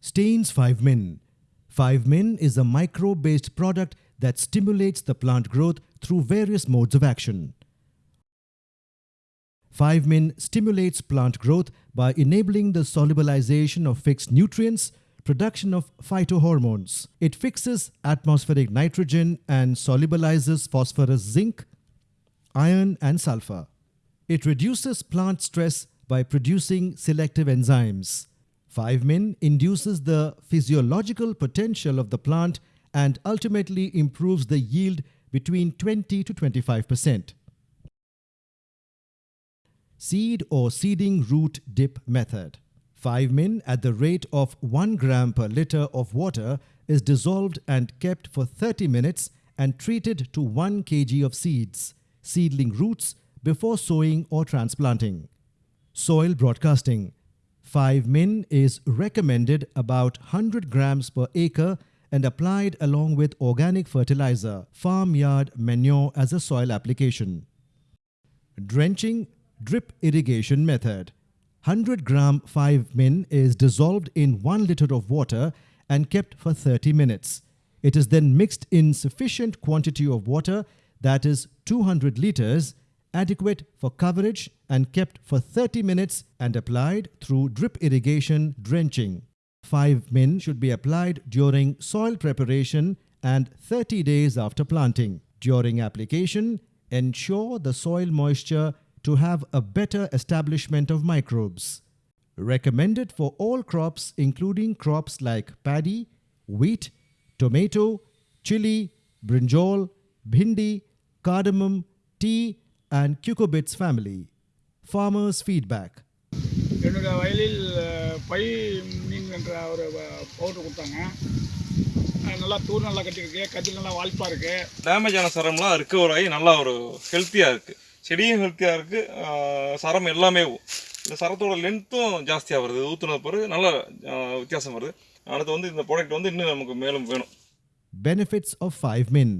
Stanes 5-Min. 5-Min is a microbe-based product that stimulates the plant growth through various modes of action. 5-Min stimulates plant growth by enabling the solubilization of fixed nutrients, production of phytohormones. It fixes atmospheric nitrogen and solubilizes phosphorus, zinc, iron and sulfur. It reduces plant stress by producing selective enzymes. 5-Min induces the physiological potential of the plant and ultimately improves the yield between 20 to 25%. Seed or seeding root dip method. 5-Min at the rate of 1 gram per liter of water is dissolved and kept for 30 minutes and treated to 1 kg of seeds, seedling roots before sowing or transplanting. Soil broadcasting. 5-Min is recommended about 100 grams per acre and applied along with organic fertilizer, farmyard manure as a soil application. Drenching drip irrigation method. 100 gram 5-Min is dissolved in 1 liter of water and kept for 30 minutes. It is then mixed in sufficient quantity of water that is 200 liters adequate for coverage and kept for 30 minutes and applied through drip irrigation drenching. 5-Min should be applied during soil preparation and 30 days after planting. During application, ensure the soil moisture to have a better establishment of microbes. Recommended for all crops including crops like paddy, wheat, tomato, chili, brinjal, bhindi, cardamom, tea and cucurbits family. Farmers' feedback. என்னோட வயலில் by மீன் என்ற ஒரு powder கொடுத்தாங்க நல்லா தூர் நல்லா கட்டியிருக்கு கதிர் நல்லா வாய்ப்பாக இருக்குது டேமேஜ் ஆன சரம்லாம் ரிக்கவர் ஆகி நல்லா ஒரு ஹெல்த்தியாக இருக்குது செடியும் ஹெல்த்தியாக இருக்குது சரம் எல்லாமே இந்த சரத்தோட லென்த்தும் ஜாஸ்தியாக வருது ஊற்றுனது பிறகு நல்ல வித்தியாசம் வருது அடுத்து வந்து இந்த ப்ராடக்ட் வந்து இன்னும் நமக்கு மேலும் வேணும் Benefits of 5-Min.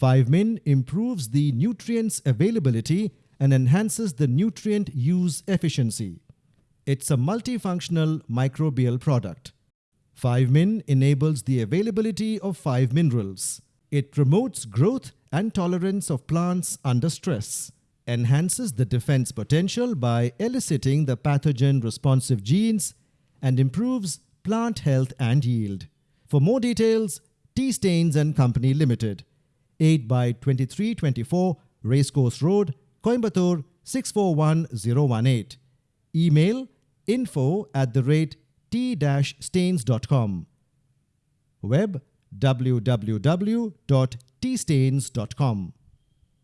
5-Min improves the nutrients availability and enhances the nutrient use efficiency. It's a multifunctional microbial product. 5-Min enables the availability of 5 minerals. It promotes growth and tolerance of plants under stress, enhances the defense potential by eliciting the pathogen responsive genes, and improves plant health and yield. For more details, T Stanes and Company Limited, 8 by 2324 Racecourse Road, Coimbatore 641018. Email info at the rate t-stanes.com. Web www.tstanes.com.